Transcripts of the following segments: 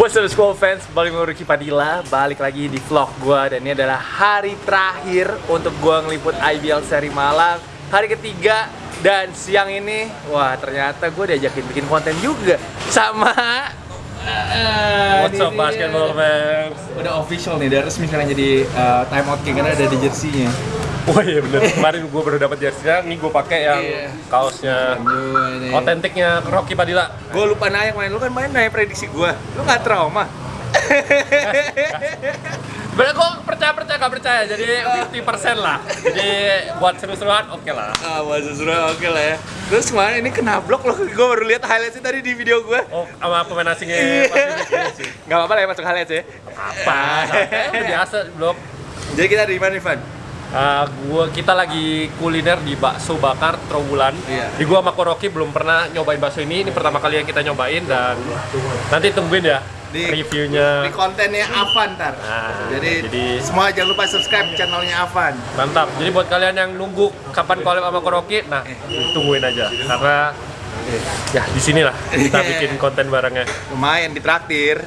What's up school fans, balik lagi Ricky Padilla. Balik lagi di vlog gue Dan ini adalah hari terakhir untuk gue ngeliput IBL seri Malang. Hari ketiga dan siang ini Wah ternyata gue diajakin bikin konten juga Sama uh, What's up basketball fans? Udah official nih, udah resmi sekarang jadi uh, time out king karena ada di jersey-nya. Oh iya bener, kemarin gue baru dapat jersey-nya, nih gue pakai yang Iya. kaosnya otentiknya Rocky Padilla. Gue lupa nanya kemarin, lu kan main nanya prediksi gue Lu gak trauma? Bener gue percaya percaya gak percaya, jadi 50% lah. Jadi buat seru-seruan oke lah. Ah, masa suruh oke lah ya Terus kemarin ini kena blok loh, gue baru lihat highlightsnya tadi di video gue Oh sama pemain asingnya Iya. sih. Gak apa-apa lah ya masuk highlights ya Apa? Udah biasa belum. Jadi kita di mana Ivan? Uh, gua kita lagi kuliner di bakso bakar Trawulan. Iya. Di gua sama Koroki belum pernah nyobain bakso ini. Ini pertama kali yang kita nyobain dan nanti tungguin ya Di- reviewnya. Di kontennya Avan ntar Nah, jadi, jadi- semua jangan lupa subscribe channelnya Avan Mantap. Jadi buat kalian yang nunggu kapan collab sama Koroki, nah tungguin aja karena ya di sinilah kita bikin konten barengnya. Lumayan ditraktir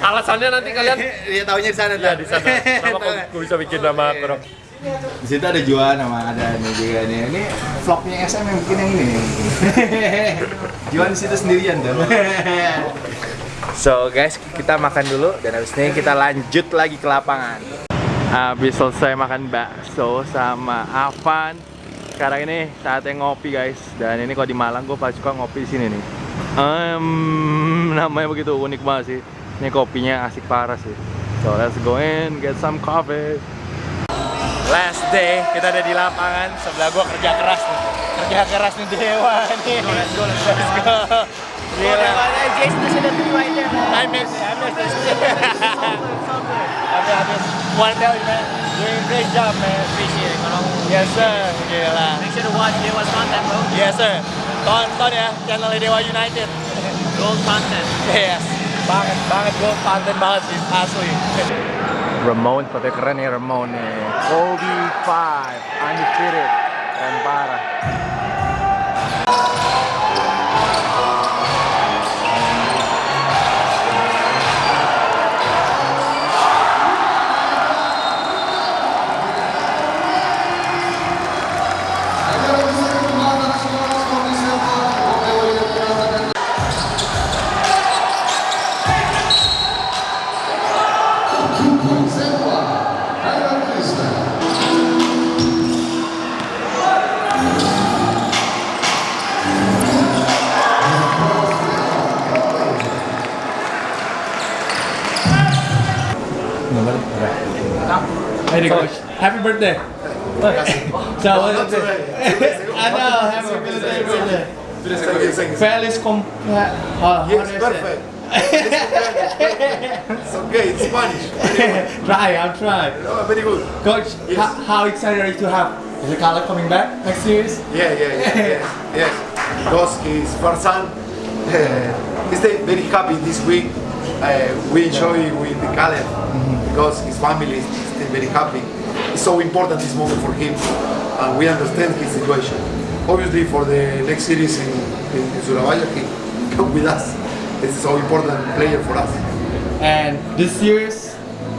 Alasannya nanti kalian Dia taunya di sana ya di sana. Kenapa kok gue bisa bikin nama Koroki? Di situ ada Juan sama ada nih juga nih. Ini vlognya SM yang bikin yang ini nih. Juan di situ sendirian tuh. So guys, kita makan dulu dan habis ini kita lanjut lagi ke lapangan. Habis selesai makan bakso sama Avan, sekarang ini saatnya ngopi guys. Dan ini kalau di Malang gue paling suka ngopi di sini nih. Em, namanya begitu unik banget sih. Ini kopinya asik parah sih. So let's go in, get some coffee. Last day, kita ada di lapangan. Sebelah gua kerja keras nih. Kerja keras nih Dewa nih. Let's go, let's go. Let's go. Gila. I miss, I miss this. Habis, habis. Wanna tell you man, doing a great job man. Appreciate it, Manong. Yes sir. Gila. Make sure to watch Dewa's content, bro. Yes sir. Tonton ya channel Dewa United. Gold content. Yes. Banget, banget gue konten banget sih, asli. Ramon, tapi keren ya Ramon nih. Kobe 5, undefeated. Keren parah. Hey coach, happy birthday. so, it? I know, happy birthday, birthday. Feliz cum... Uh, Yes, perfect. it's okay, it's Spanish. Try, I'll try. Oh, very good. Coach, Yes. how, how excited are you to have is the coming back next series? Yeah, yeah, yeah, yes, yes. Because his first son, uh, he's very very happy this week. Uh, we enjoy with the Caleb because his family is still very happy. It's so important this moment for him, and we understand his situation. Obviously, for the next series in, in, in Surabaya, he come with us. It's so important player for us. And this series,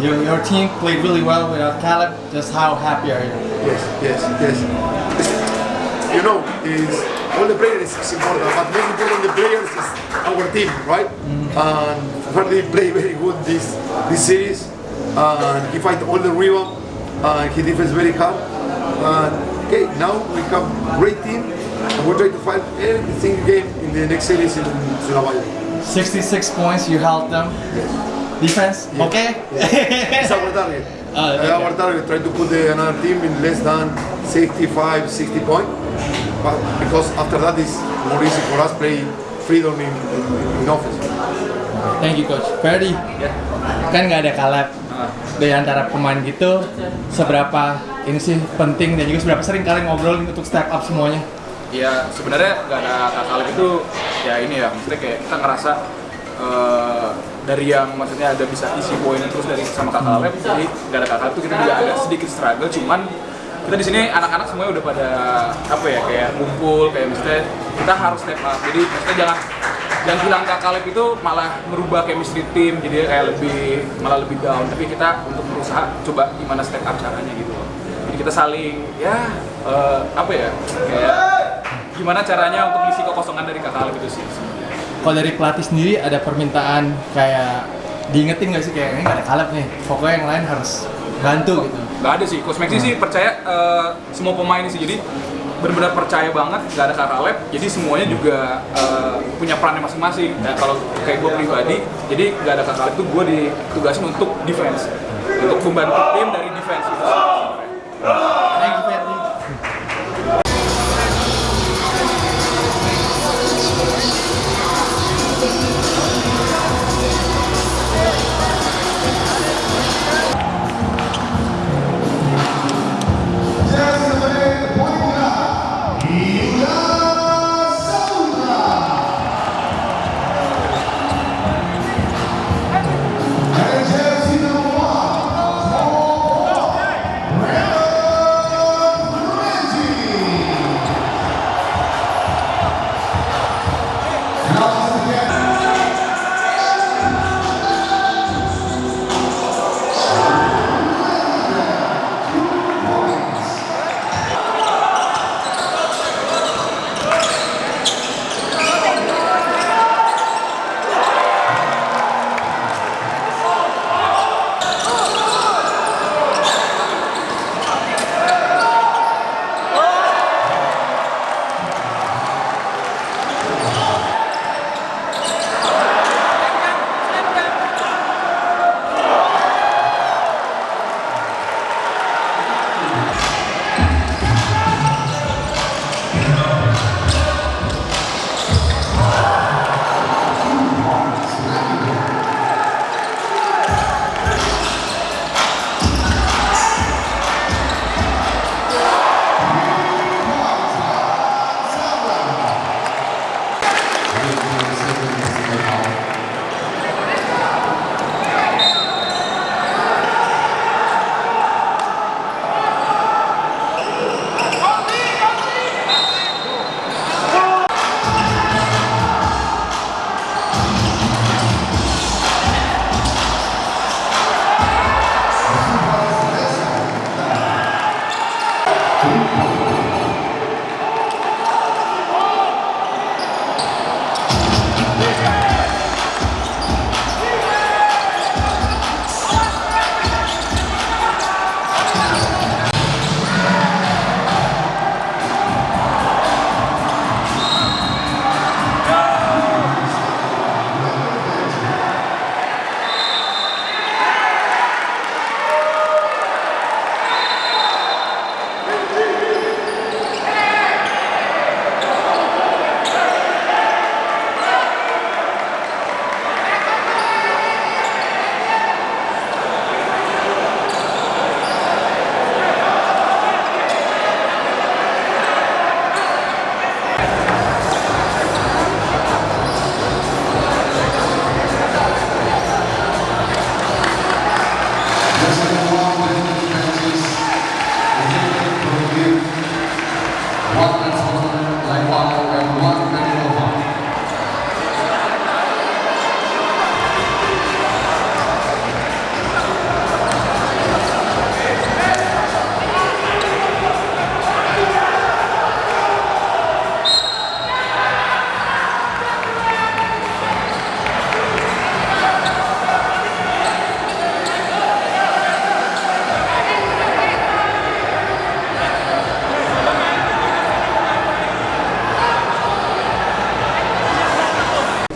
your, your team played really well without Caleb. Just how happy are you? Yes, yes, yes. You know, is all the players is important, but most important the players is our team, right? And Ferdi played very good this this series, and he fight all the rebound, uh, and he defends very hard. Uh, and okay, now we have great team, and we try to fight every single game in the next series in Surabaya. 66 points, you held them. Defense, okay? It's our target. Uh, okay. Our target try to put the, another team in less than 65, 60 points. But because after that is more easy for us play freedom in, in, in offense. Thank you coach. Ferdi, kan nggak ada Caleb. Dari antara pemain gitu, seberapa ini sih penting dan juga seberapa sering kalian ngobrol untuk step up semuanya? ya sebenarnya nggak ada Kaleb itu ya ini ya maksudnya kayak kita ngerasa eh, dari yang maksudnya ada bisa isi poin terus dari sama kakak Kaleb jadi nggak ada kakak itu kita juga ada sedikit struggle cuman kita di sini anak-anak semuanya udah pada apa ya kayak ngumpul kayak maksudnya kita harus step up jadi maksudnya jangan yang hilang Kak Kaleb itu malah merubah chemistry tim jadi kayak lebih malah lebih down. Tapi kita untuk berusaha coba gimana step up caranya gitu loh. Jadi kita saling ya eh, apa ya kayak gimana caranya untuk ngisi kekosongan dari Kak Kaleb itu sih Kalau dari pelatih sendiri ada permintaan kayak diingetin nggak sih kayak ini nggak ada kalap nih, pokoknya yang lain harus bantu gitu. Gak ada sih, Coach Maxi sih percaya eh, semua pemain sih. Jadi benar-benar percaya banget gak ada kakak lab jadi semuanya juga eh, punya perannya masing-masing. Nah, kalau kayak gue pribadi jadi gak ada kakak lab itu gue ditugasin untuk defense untuk membantu tim dari defense. gitu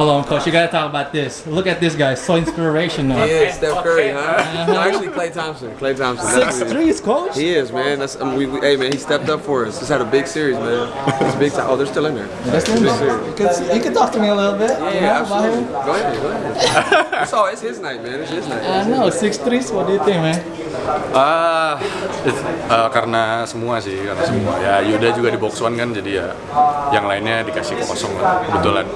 Hold on, coach. You gotta talk about this. Look at this guy. So inspirational. He is Steph Curry, huh? No, actually, Clay Thompson. Clay Thompson. That's Six who he is. threes, coach. He is, man. That's um, we, we, hey, man. He stepped up for us. Just had a big series, man. It's big time. Oh, they're still in there. That's Big nice. series. You could, you could talk to me a little bit. you know, Yeah, absolutely. Go ahead, go ahead. it's all, it's his night, man. It's his night. I know, six threes. What do you think, man? Ah, eh, karena semua sih, karena semua. Ya Yuda juga di box one kan, jadi ya yang lainnya dikasih kosong lah, kebetulan.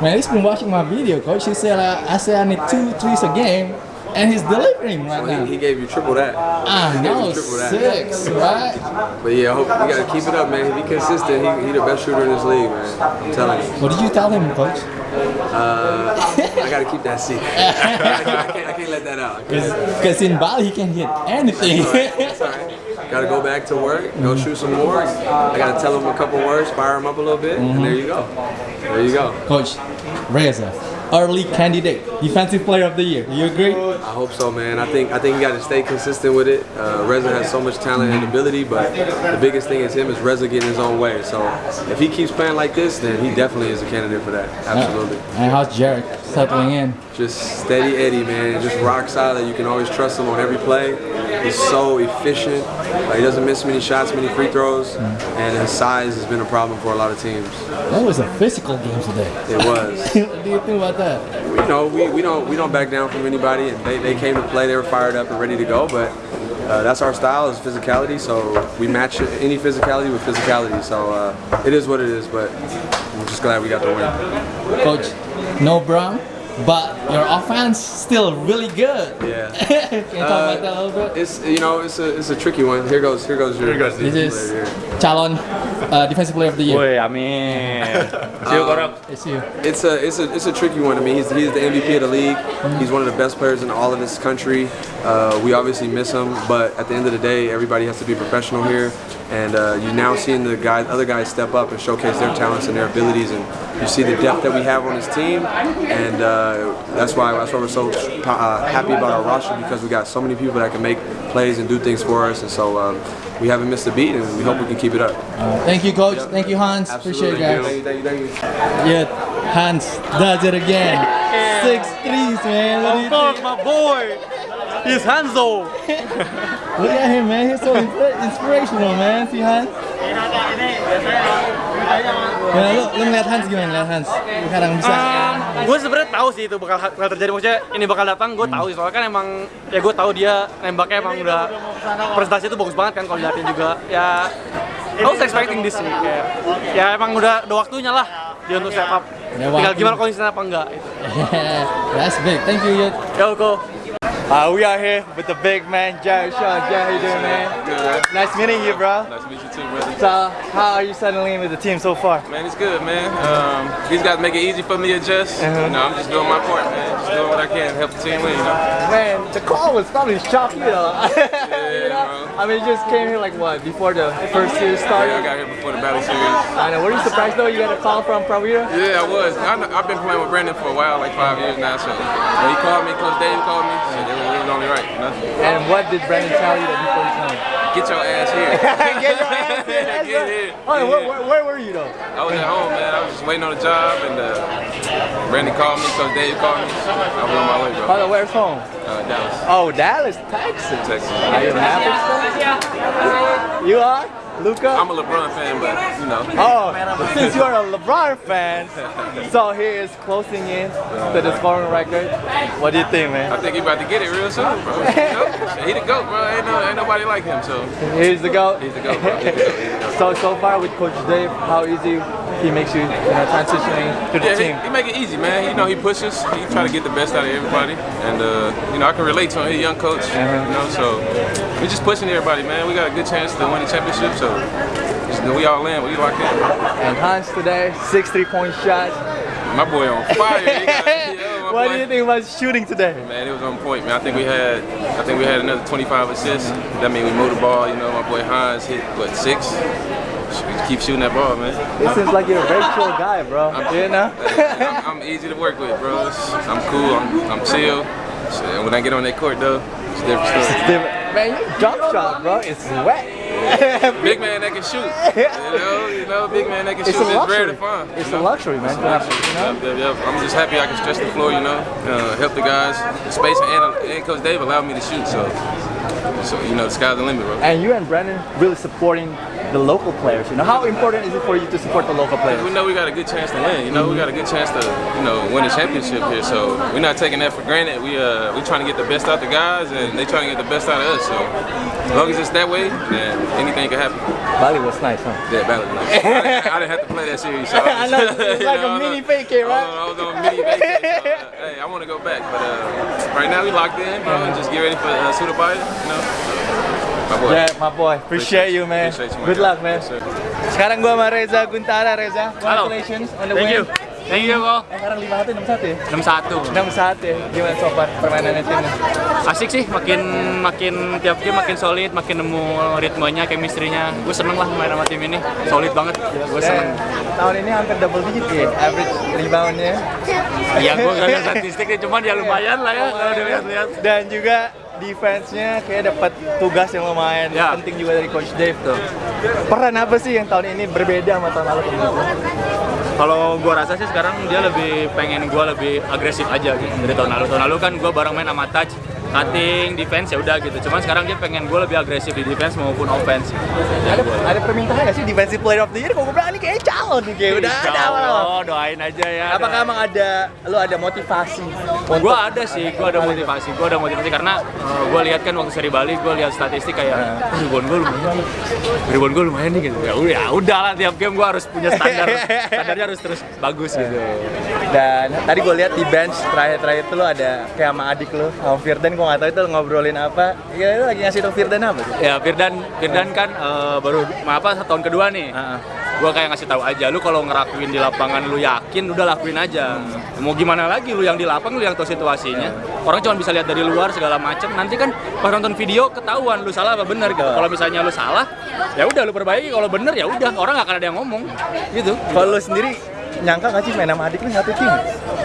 Been watching my video, coach. He said, uh, I said I need two threes a game. And he's delivering right Well, now. he, he gave you triple that. I He gave know, you triple that. six, right? But yeah, I hope we gotta keep it up, man. If he consistent, he, he the best shooter in this league, man. I'm telling you. What did you tell him, coach? Uh, I gotta keep that secret. I, can't, I, can't, I can't let that out. Because in Bali, he can hit anything. It's all right. Gotta go back to work, go shoot some more. I gotta tell him a couple words, fire him up a little bit, and there you go. There you go. coach, Reza, early candidate, defensive player of the year. You agree? I hope so, man. I think I think you got to stay consistent with it. Uh, Reza has so much talent and ability, but the biggest thing is him is Reza getting his own way. So if he keeps playing like this, then he definitely is a candidate for that. Absolutely. And how's Jarek settling in? Just steady Eddie, man. Just rock solid. You can always trust him on every play. He's so efficient. Like, he doesn't miss many shots, many free throws, and his size has been a problem for a lot of teams. That was a physical game today. It was. do you think about that? you know, we, we don't we don't back down from anybody. And they, they came to play, they were fired up and ready to go. But uh, that's our style is physicality. So we match any physicality with physicality. So uh, it is what it is. But I'm just glad we got the win. Coach, no Brown, but your offense still really good. Yeah. Can you talk about that a little bit? It's you know it's a it's a tricky one. Here goes here goes your. Here This is Calon uh, defensive player of the year. Woi, amin. See you, Korok. It's you. It's a it's a it's a tricky one. I mean, he's he's the MVP of the league. He's one of the best players in all of this country. Uh, we obviously miss him, but at the end of the day, everybody has to be professional here. And uh, you now seeing the guys, other guys step up and showcase their talents and their abilities, and you see the depth that we have on this team, and uh, that's why that's why we're so uh, happy about our roster because we got so many people that can make plays and do things for us, and so um, we haven't missed a beat, and we hope we can keep it up. Thank you, coach. Thank you, Hans. Appreciate it, guys. Thank you, thank you, thank you. Yeah, Hans does it again. Six threes, man. What do you my boy. He's Hanzo. Look at him, man. He's so inspirational, man. See Hans. Ya, lu, lu ngeliat Hans gimana? Ngeliat Hans? Sekarang bisa. gue sebenarnya tahu sih itu bakal bakal terjadi. Maksudnya ini bakal datang gue tahu sih. Soalnya kan emang ya gue tahu dia nembaknya emang udah presentasi itu bagus banget kan kalau dilihatin juga. Ya I was expecting this sih kayak. ya emang udah udah waktunya lah dia untuk step up. Tinggal gimana konsisten apa enggak itu That's big. Thank you, Yud. yo go Uh, we are here with the big man, Jared Shaw. Jared, how you doing, man? Good. Nice meeting you, bro. Nice to meet you too, brother. So, how are you settling in with the team so far? Man, it's good, man. Um, these guys make it easy for me to adjust. Uh-huh. You know, I'm just doing my part, man. Just doing what I can to help the team win, you know. Man, the call was probably shocking, though. You know? bro. I mean, you just came here like what before the first series Yeah, I got here before the battle series. I know. Were you surprised though? You got a call from Pravira? Yeah, I was. I, I've been playing with Brandon for a while, like five years now. So when he called me, Coach Dave called me. So it was, only right, you know. And what did Brandon tell you that before you came? Get your ass here. Get your ass here. That's Get right. here. Where, where, where were you though? I was at home, man. I was just waiting on a job, and uh, Brandon called me. Coach Dave called me. So I was on my way, bro. Where's home? Uh, Dallas, Oh, Dallas, Texas. Texas. Are you? You are? Luca? I'm a LeBron fan, but you know. Oh, since you're a LeBron fan, so he is closing in to the scoring record. What do you think, man? I think he about to get it real soon, bro. He the GOAT, bro. Ain't, no, ain't nobody like him, so Here's the goat. he's the GOAT, bro. He's the GOAT. He's the GOAT. So so far with Coach Dave, how easy he makes you, you know, transitioning to the Yeah, team. he, he make it easy, man. You know, he pushes. He try to get the best out of everybody, and uh, you know, I can relate to him. He's a young coach, Uh-huh. you know, so we just pushing everybody, man. We got a good chance to win the championship, so just, we all in. We locked in. And Hans today, six three-point shots. My boy on fire. He got, yeah, my what boy. do you think about shooting today? Man, it was on point, man. I think we had, I think we had another 25 assists. That means we moved the ball. You know, my boy Hines hit what six. Keep shooting that ball, man. It seems like you're a very chill guy, bro. You know? I'm, I'm easy to work with, bro. I'm cool. I'm, I'm chill. Shit, when I get on that court, though, it's a different story. Man, your jump shot, bro, it's wet. Big man that can shoot. You know, you know, big man that can It's shoot. a It's rare to find. It's you a luxury, man. to have, you know? Yep, yep, yep. I'm just happy I can stretch the floor, you know, uh, help the guys, the space, and, and Coach Dave allowed me to shoot, so, so you know, the sky's the limit, bro. And you and Brandon really supporting the local players. You know, how important is it for you to support the local players? We know we got a good chance to win. You know, we got a good chance to, you know, win a championship here. So we're not taking that for granted. We uh, we trying to get the best out of the guys, and they trying to get the best out of us. So as long as it's that way, then anything can happen. Bali was nice, huh? Yeah, battle nice. I, didn't- I didn't have to play that series. So I know, it's like a I was mini vacay, right? I was on, I was a mini vacay. So, uh, hey, I want to go back, but uh, right now we locked in, bro, and just get ready for uh, Surabaya. You know, my boy. Yeah, my boy. Appreciate you, man. Appreciate you, man. Good luck, man. Yes. Sekarang gua sama Reza Guntara, Reza. Congratulations on the Thank win. you. Thank you, Ko. Eh, sekarang 5 1 6 1 ya? 61. 6 1 ya. Gimana so far permainannya timnya? Asik sih, makin makin tiap game makin solid, makin nemu ritmenya, chemistry-nya. Gue seneng lah main sama tim ini. Solid banget. Gue seneng. Dan tahun ini hampir double digit ya average reboundnya. Iya, gue gak lihat statistiknya, cuman ya lumayan lah ya kalau dilihat-lihat. Dan juga defense-nya kayak dapat tugas yang lumayan Ya. penting juga dari Coach Dave tuh. Peran apa sih yang tahun ini berbeda sama tahun lalu? Kalau gue rasa sih sekarang dia lebih pengen gue lebih agresif aja gitu dari tahun lalu. Tahun lalu kan gue bareng main sama touch, cutting, defense ya udah gitu. Cuman sekarang dia pengen gue lebih agresif di defense maupun offense. Ada ada permintaan nggak sih defensive player of the year? Kok gue bilang ini kayak calon nih kayak udah ada. Oh, doain aja ya. Apakah emang ada lo ada motivasi? Gue ada sih, gue ada motivasi, gue ada motivasi karena gue lihat kan waktu seri Bali, gue lihat statistik kayak "Oh, ribuan gue lumayan, ribuan gue lumayan nih gitu. Ya udah, ya udah lah tiap game gue harus punya standar, standarnya harus terus bagus gitu. Dan tadi gue lihat di bench terakhir-terakhir itu lo ada kayak sama adik lo, sama Firdan gue nggak tahu itu ngobrolin apa. Ya lo lagi ngasih tau Firdan apa sih? Ya Firdan, Firdan kan eh, baru apa tahun kedua nih. Gue kayak ngasih tahu aja, lu kalau ngerakuin di lapangan lu yakin, udah lakuin aja. Mau gimana lagi lu yang di lapang, lu yang tahu situasinya. Orang cuma bisa lihat dari luar segala macam. Nanti kan pas nonton video ketahuan lu salah apa benar gitu. Kalau misalnya lu salah, ya udah lu perbaiki. Kalau bener ya udah, orang nggak akan ada yang ngomong. Gitu. Kalau lo sendiri nyangka nggak sih main sama adik lo satu tim?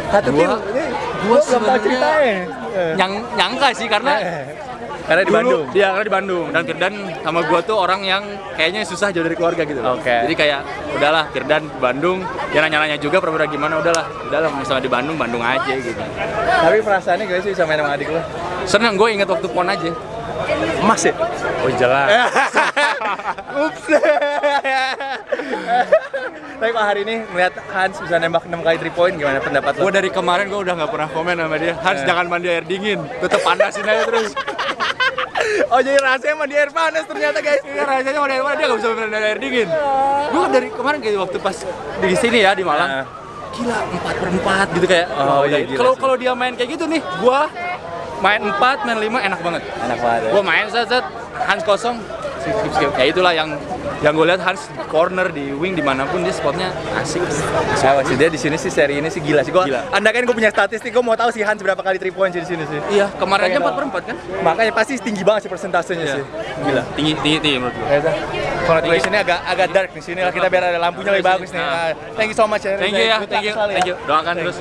Satu tim? Gua- Ini belum tahu sebenarnya ceritanya. Eh. Nyang, nyangka sih karena Karena di dulu- Bandung. Iya, karena di Bandung. Dan Firdan sama gua tuh orang yang kayaknya susah jauh dari keluarga gitu. loh. Oke. Jadi kayak udahlah Firdan di Bandung, dia nanya-nanya juga pernah gimana udahlah. Udahlah misalnya di Bandung, Bandung aja gitu. Tapi perasaannya gak sih bisa main sama adik lo? Seneng gue inget waktu pon aja. Emas ya? Oh jelas. Ups. Tapi kok hari ini melihat Hans bisa nembak 6 kali 3 point gimana pendapat lo? gue dari kemarin gue udah nggak pernah komen sama dia. Hans jangan mandi air dingin, tetep panasin aja terus. Oh jadi rasanya mandi air panas ternyata guys. Iya rasanya mandi air panas dia nggak bisa mandi air dingin. Gue dari kemarin kayak waktu pas di sini ya di Malang. Gila empat per empat gitu kayak. Oh, oh, iya, gila Kalau kalau dia main kayak gitu nih, gue main 4, main 5 enak banget. Enak banget. ya. Gue main set set Hans kosong, skip skip skip. Ya itulah yang yang gue lihat Hans di corner di wing di mana pun dia spotnya asik. Saya sih dia di sini sih seri ini sih gila sih. Gila. Anda kan gue punya statistik, gue mau tahu sih Hans berapa kali 3 point sih di sini sih. Iya kemarin aja Pengen 4 per 4 kan? Makanya pasti tinggi banget sih persentasenya sih. Gila. Tinggi tinggi tinggi menurut gue. Reza, congratulations-nya agak agak dark di sini lah kita biar ada lampunya lebih bagus nih. Nah. Ah, Thank you so much ya. Thank you ya, thank you, ya. thank you. Doakan terus.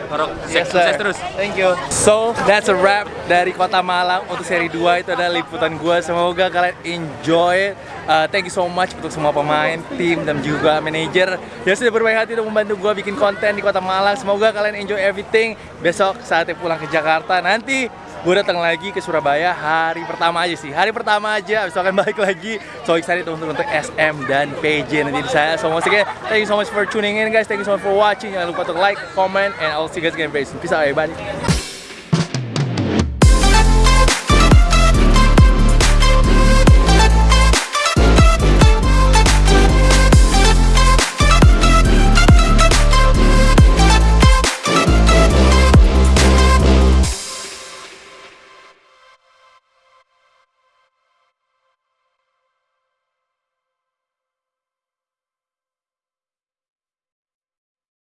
Yes, Sukses terus. Thank you. So, that's a wrap dari Kota Malang untuk seri 2 itu adalah liputan gua. Semoga kalian enjoy. Uh, thank you so much untuk semua pemain, tim dan juga manajer yang sudah berbaik hati untuk membantu gua bikin konten di Kota Malang. Semoga kalian enjoy everything. Besok saatnya pulang ke Jakarta. Nanti gue datang lagi ke Surabaya hari pertama aja sih. Hari pertama aja abis itu akan balik lagi. So excited untuk untuk SM dan PJ nanti di saya. So once again thank you so much for tuning in guys. Thank you so much for watching. Jangan lupa untuk like comment and I'll see you guys again very soon. Peace out everybody